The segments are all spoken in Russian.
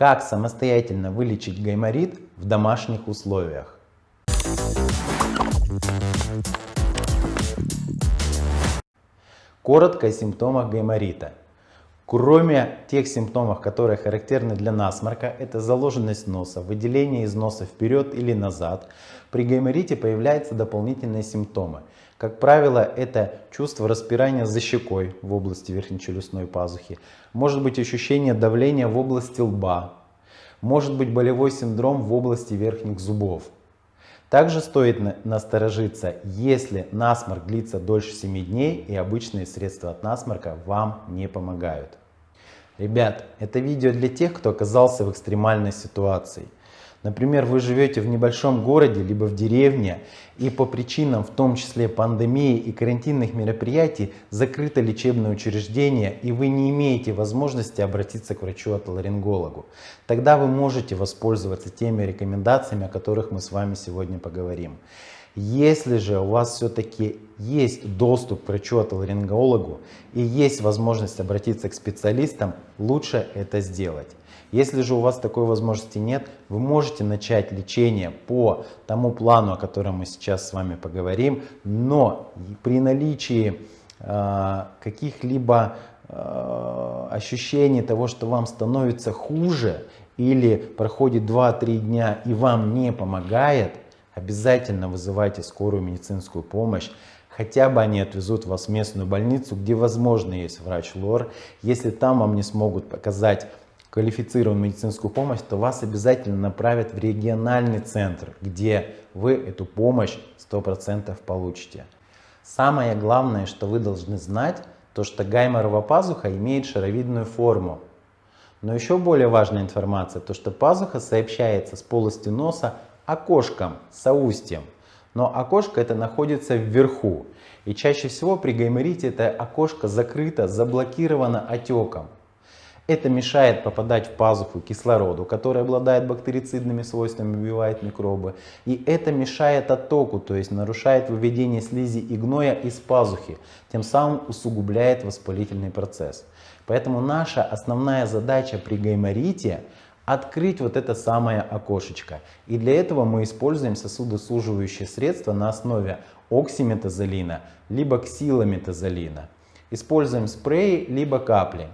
Как самостоятельно вылечить гайморит в домашних условиях? Коротко о симптомах гайморита. Кроме тех симптомов, которые характерны для насморка, это заложенность носа, выделение из носа вперед или назад, при гайморите появляются дополнительные симптомы. Как правило, это чувство распирания за щекой в области верхнечелюстной пазухи, может быть ощущение давления в области лба, может быть болевой синдром в области верхних зубов. Также стоит насторожиться, если насморк длится дольше 7 дней и обычные средства от насморка вам не помогают. Ребят, это видео для тех, кто оказался в экстремальной ситуации. Например, вы живете в небольшом городе, либо в деревне, и по причинам, в том числе пандемии и карантинных мероприятий, закрыто лечебное учреждение, и вы не имеете возможности обратиться к врачу-отоларингологу. Тогда вы можете воспользоваться теми рекомендациями, о которых мы с вами сегодня поговорим. Если же у вас все-таки есть доступ к врачу-отоларингологу и есть возможность обратиться к специалистам, лучше это сделать. Если же у вас такой возможности нет, вы можете начать лечение по тому плану, о котором мы сейчас с вами поговорим, но при наличии э, каких-либо э, ощущений того, что вам становится хуже или проходит 2-3 дня и вам не помогает, обязательно вызывайте скорую медицинскую помощь. Хотя бы они отвезут вас в местную больницу, где возможно есть врач ЛОР. Если там вам не смогут показать квалифицированную медицинскую помощь, то вас обязательно направят в региональный центр, где вы эту помощь 100% получите. Самое главное, что вы должны знать, то что гайморова пазуха имеет шаровидную форму. Но еще более важная информация, то что пазуха сообщается с полостью носа окошком, соустьем. Но окошко это находится вверху. И чаще всего при гайморите это окошко закрыто, заблокировано отеком. Это мешает попадать в пазуху кислороду, который обладает бактерицидными свойствами, убивает микробы. И это мешает оттоку, то есть нарушает выведение слизи и гноя из пазухи, тем самым усугубляет воспалительный процесс. Поэтому наша основная задача при гайморите открыть вот это самое окошечко. И для этого мы используем сосудосуживающие средства на основе оксиметазолина, либо ксилометазолина. Используем спреи, либо капли.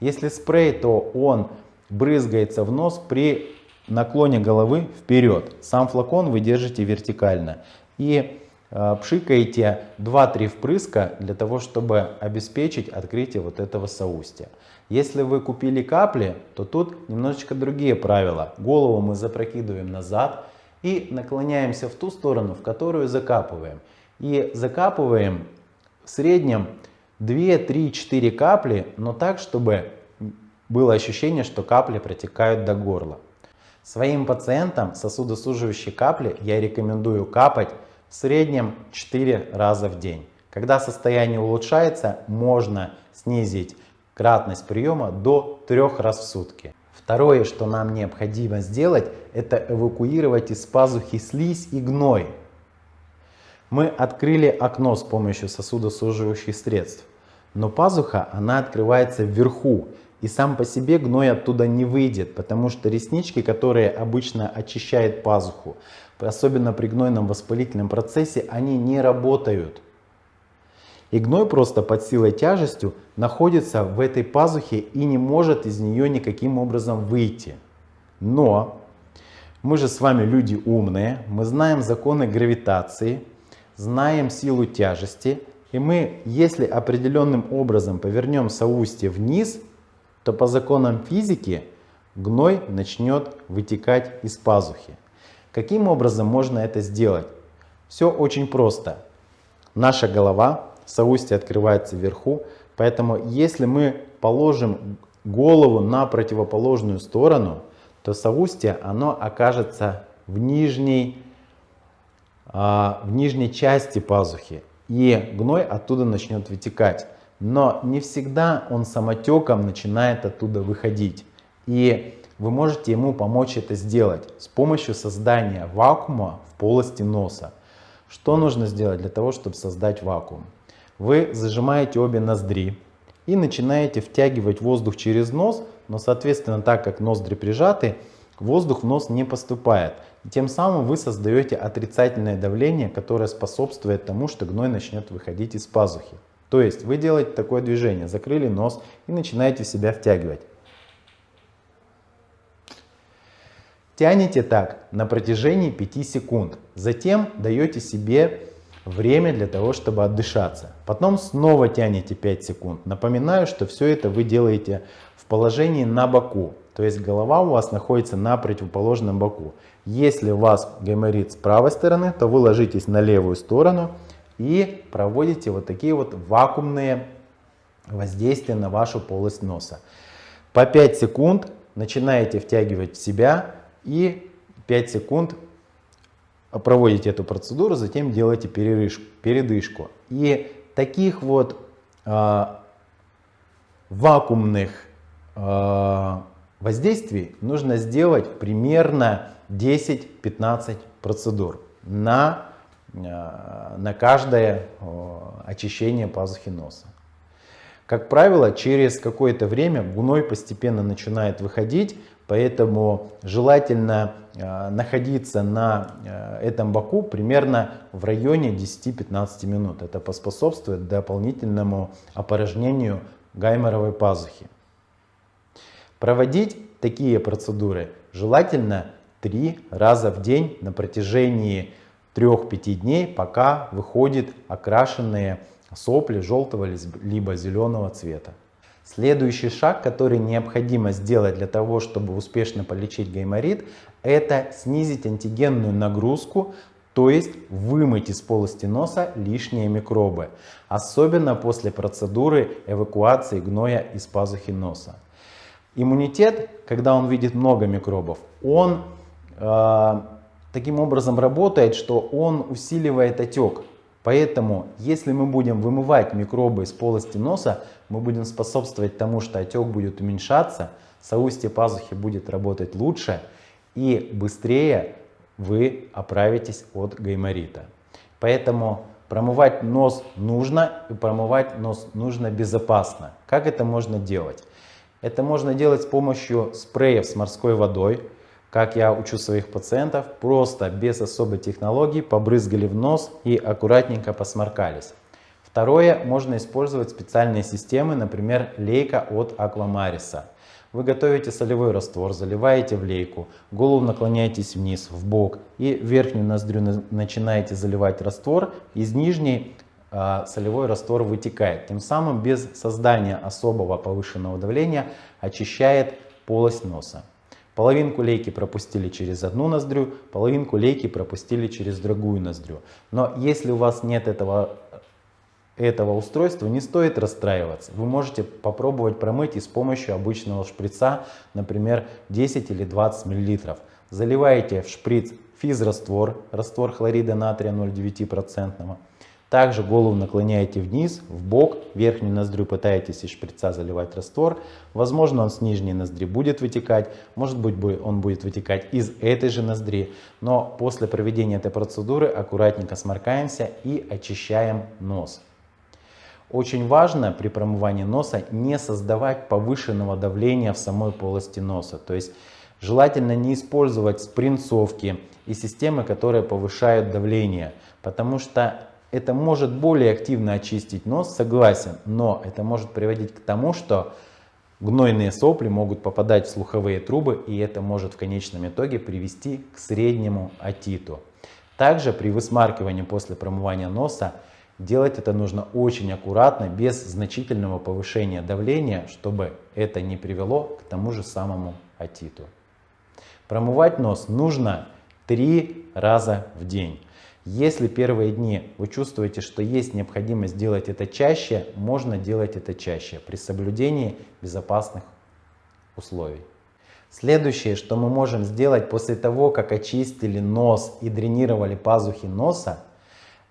Если спрей, то он брызгается в нос при наклоне головы вперед. Сам флакон вы держите вертикально. И э, пшикаете 2-3 впрыска для того, чтобы обеспечить открытие вот этого соустья. Если вы купили капли, то тут немножечко другие правила. Голову мы запрокидываем назад и наклоняемся в ту сторону, в которую закапываем. И закапываем в среднем 2, 3, 4 капли, но так, чтобы было ощущение, что капли протекают до горла. Своим пациентам сосудосуживающие капли я рекомендую капать в среднем 4 раза в день. Когда состояние улучшается, можно снизить кратность приема до 3 раз в сутки. Второе, что нам необходимо сделать, это эвакуировать из пазухи слизь и гной. Мы открыли окно с помощью сосудосуживающих средств, но пазуха она открывается вверху, и сам по себе гной оттуда не выйдет, потому что реснички, которые обычно очищают пазуху, особенно при гнойном воспалительном процессе, они не работают. И гной просто под силой тяжестью находится в этой пазухе и не может из нее никаким образом выйти. Но мы же с вами люди умные, мы знаем законы гравитации, знаем силу тяжести, и мы, если определенным образом повернем соустье вниз, то по законам физики гной начнет вытекать из пазухи. Каким образом можно это сделать? Все очень просто. Наша голова, соустье открывается вверху, поэтому если мы положим голову на противоположную сторону, то соустье оно окажется в нижней, в нижней части пазухи и гной оттуда начнет вытекать. Но не всегда он самотеком начинает оттуда выходить. И вы можете ему помочь это сделать с помощью создания вакуума в полости носа. Что нужно сделать для того, чтобы создать вакуум? Вы зажимаете обе ноздри и начинаете втягивать воздух через нос, но соответственно так как ноздри прижаты, воздух в нос не поступает. Тем самым вы создаете отрицательное давление, которое способствует тому, что гной начнет выходить из пазухи. То есть вы делаете такое движение, закрыли нос и начинаете себя втягивать. Тянете так на протяжении 5 секунд. Затем даете себе время для того, чтобы отдышаться. Потом снова тянете 5 секунд. Напоминаю, что все это вы делаете в положении на боку. То есть голова у вас находится на противоположном боку. Если у вас гайморит с правой стороны, то вы ложитесь на левую сторону и проводите вот такие вот вакуумные воздействия на вашу полость носа. По 5 секунд начинаете втягивать в себя и 5 секунд проводите эту процедуру, затем делаете передышку. И таких вот э, вакуумных э, воздействий нужно сделать примерно 10-15 процедур на, э, на каждое э, очищение пазухи носа. Как правило, через какое-то время гной постепенно начинает выходить, Поэтому желательно э, находиться на этом боку примерно в районе 10-15 минут. Это поспособствует дополнительному опорожнению гайморовой пазухи. Проводить такие процедуры желательно 3 раза в день на протяжении 3-5 дней, пока выходят окрашенные сопли желтого либо зеленого цвета. Следующий шаг, который необходимо сделать для того, чтобы успешно полечить гайморит, это снизить антигенную нагрузку, то есть вымыть из полости носа лишние микробы, особенно после процедуры эвакуации гноя из пазухи носа. Иммунитет, когда он видит много микробов, он э, таким образом работает, что он усиливает отек. Поэтому, если мы будем вымывать микробы из полости носа, мы будем способствовать тому, что отек будет уменьшаться, соустье пазухи будет работать лучше и быстрее вы оправитесь от гайморита. Поэтому промывать нос нужно и промывать нос нужно безопасно. Как это можно делать? Это можно делать с помощью спреев с морской водой, как я учу своих пациентов, просто без особой технологии побрызгали в нос и аккуратненько посморкались. Второе, можно использовать специальные системы, например, лейка от Аквамариса. Вы готовите солевой раствор, заливаете в лейку, голову наклоняетесь вниз, в бок и верхнюю ноздрю начинаете заливать раствор. Из нижней солевой раствор вытекает. Тем самым без создания особого повышенного давления очищает полость носа. Половинку лейки пропустили через одну ноздрю, половинку лейки пропустили через другую ноздрю. Но если у вас нет этого, этого устройства, не стоит расстраиваться. Вы можете попробовать промыть и с помощью обычного шприца, например, 10 или 20 мл. Заливаете в шприц физраствор, раствор хлорида натрия 0,9%. Также голову наклоняете вниз, в бок, верхнюю ноздрю пытаетесь из шприца заливать раствор. Возможно, он с нижней ноздри будет вытекать, может быть, он будет вытекать из этой же ноздри. Но после проведения этой процедуры аккуратненько сморкаемся и очищаем нос. Очень важно при промывании носа не создавать повышенного давления в самой полости носа. То есть желательно не использовать спринцовки и системы, которые повышают давление, потому что это может более активно очистить нос, согласен, но это может приводить к тому, что гнойные сопли могут попадать в слуховые трубы, и это может в конечном итоге привести к среднему отиту. Также при высмаркивании после промывания носа делать это нужно очень аккуратно, без значительного повышения давления, чтобы это не привело к тому же самому отиту. Промывать нос нужно три раза в день. Если первые дни вы чувствуете, что есть необходимость делать это чаще, можно делать это чаще при соблюдении безопасных условий. Следующее, что мы можем сделать после того, как очистили нос и дренировали пазухи носа,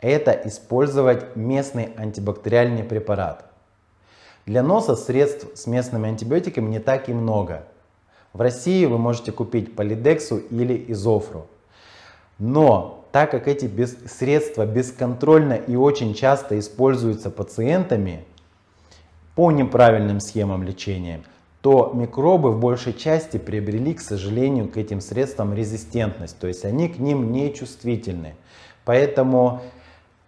это использовать местный антибактериальный препарат. Для носа средств с местными антибиотиками не так и много. В России вы можете купить полидексу или изофру. Но так как эти без, средства бесконтрольно и очень часто используются пациентами по неправильным схемам лечения, то микробы в большей части приобрели, к сожалению, к этим средствам резистентность, то есть они к ним не чувствительны. Поэтому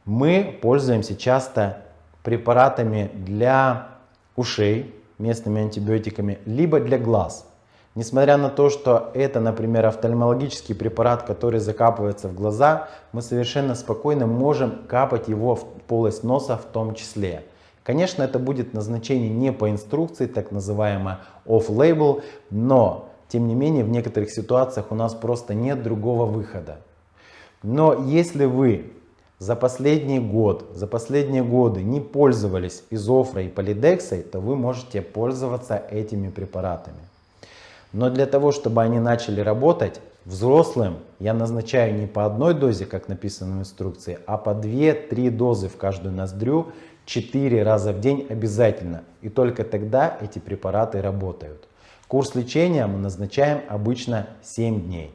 мы пользуемся часто препаратами для ушей, местными антибиотиками, либо для глаз. Несмотря на то, что это, например, офтальмологический препарат, который закапывается в глаза, мы совершенно спокойно можем капать его в полость носа в том числе. Конечно, это будет назначение не по инструкции, так называемое off-label, но, тем не менее, в некоторых ситуациях у нас просто нет другого выхода. Но если вы за последний год, за последние годы не пользовались изофрой и полидексой, то вы можете пользоваться этими препаратами. Но для того, чтобы они начали работать, взрослым я назначаю не по одной дозе, как написано в инструкции, а по 2-3 дозы в каждую ноздрю 4 раза в день обязательно. И только тогда эти препараты работают. Курс лечения мы назначаем обычно 7 дней.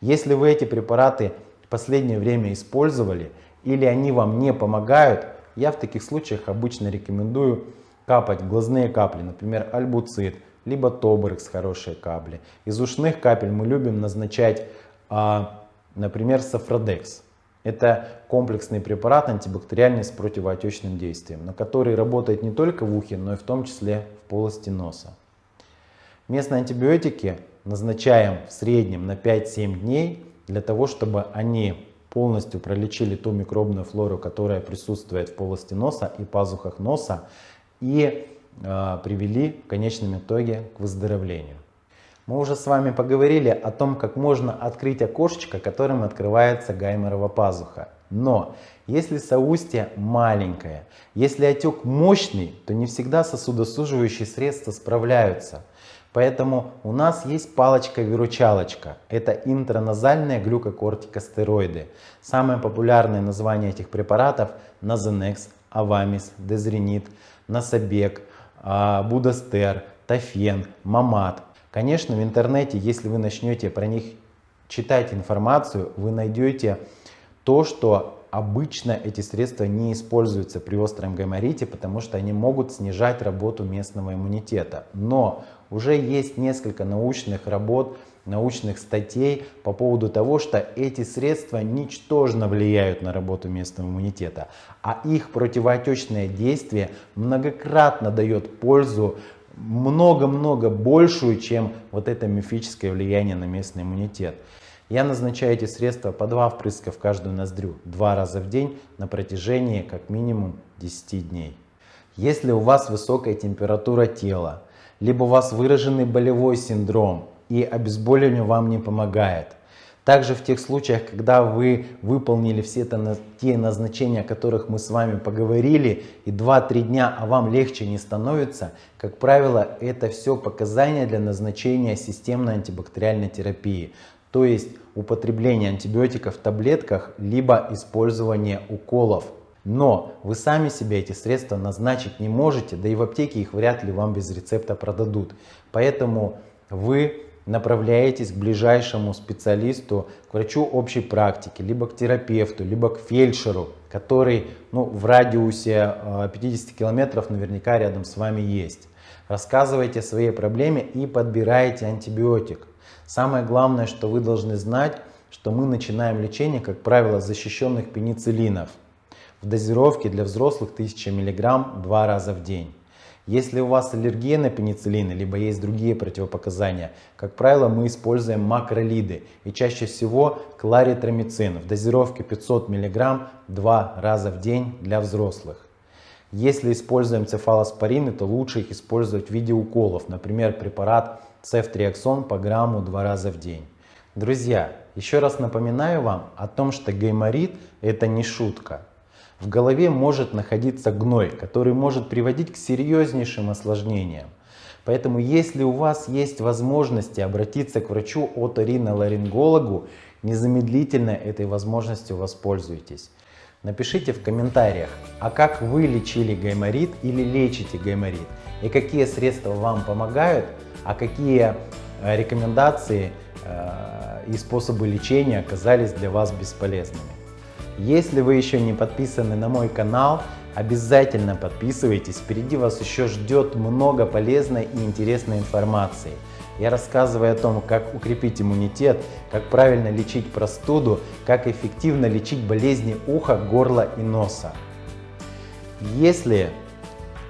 Если вы эти препараты в последнее время использовали или они вам не помогают, я в таких случаях обычно рекомендую капать глазные капли, например, альбуцит, либо тобрекс хорошие капли. Из ушных капель мы любим назначать, а, например, сафродекс. Это комплексный препарат антибактериальный с противоотечным действием, на который работает не только в ухе, но и в том числе в полости носа. Местные антибиотики назначаем в среднем на 5-7 дней для того, чтобы они полностью пролечили ту микробную флору, которая присутствует в полости носа и пазухах носа и привели в конечном итоге к выздоровлению. Мы уже с вами поговорили о том, как можно открыть окошечко, которым открывается гайморова пазуха. Но если соустье маленькое, если отек мощный, то не всегда сосудосуживающие средства справляются. Поэтому у нас есть палочка-выручалочка. Это интраназальные глюкокортикостероиды. Самые популярные названия этих препаратов – Назенекс, Авамис, Дезренит, Насабек, а, Будастер, Тафен, Мамат. Конечно, в интернете, если вы начнете про них читать информацию, вы найдете то, что обычно эти средства не используются при остром гайморите, потому что они могут снижать работу местного иммунитета. Но уже есть несколько научных работ, научных статей по поводу того, что эти средства ничтожно влияют на работу местного иммунитета, а их противоотечное действие многократно дает пользу много-много большую, чем вот это мифическое влияние на местный иммунитет. Я назначаю эти средства по два впрыска в каждую ноздрю, два раза в день на протяжении как минимум 10 дней. Если у вас высокая температура тела, либо у вас выраженный болевой синдром и обезболивание вам не помогает, также в тех случаях, когда вы выполнили все те назначения, о которых мы с вами поговорили, и 2-3 дня, а вам легче не становится, как правило, это все показания для назначения системной антибактериальной терапии то есть употребление антибиотиков в таблетках, либо использование уколов. Но вы сами себе эти средства назначить не можете, да и в аптеке их вряд ли вам без рецепта продадут. Поэтому вы направляетесь к ближайшему специалисту, к врачу общей практики, либо к терапевту, либо к фельдшеру, который ну, в радиусе 50 э, километров наверняка рядом с вами есть. Рассказывайте о своей проблеме и подбирайте антибиотик. Самое главное, что вы должны знать, что мы начинаем лечение, как правило, защищенных пенициллинов в дозировке для взрослых 1000 мг два раза в день. Если у вас аллергия на пенициллины, либо есть другие противопоказания, как правило, мы используем макролиды и чаще всего кларитромицин в дозировке 500 мг два раза в день для взрослых. Если используем цефалоспорины, то лучше их использовать в виде уколов, например, препарат цефтриаксон по грамму два раза в день. Друзья, еще раз напоминаю вам о том, что гайморит это не шутка. В голове может находиться гной, который может приводить к серьезнейшим осложнениям. Поэтому если у вас есть возможности обратиться к врачу оториноларингологу, незамедлительно этой возможностью воспользуйтесь. Напишите в комментариях, а как вы лечили гайморит или лечите гайморит и какие средства вам помогают, а какие э, рекомендации э, и способы лечения оказались для вас бесполезными. Если вы еще не подписаны на мой канал, Обязательно подписывайтесь, впереди вас еще ждет много полезной и интересной информации. Я рассказываю о том, как укрепить иммунитет, как правильно лечить простуду, как эффективно лечить болезни уха, горла и носа. Если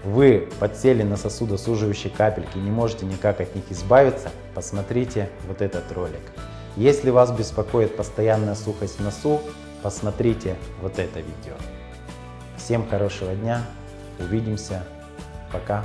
вы подсели на сосудосуживающие капельки и не можете никак от них избавиться, посмотрите вот этот ролик. Если вас беспокоит постоянная сухость в носу, посмотрите вот это видео. Всем хорошего дня, увидимся, пока.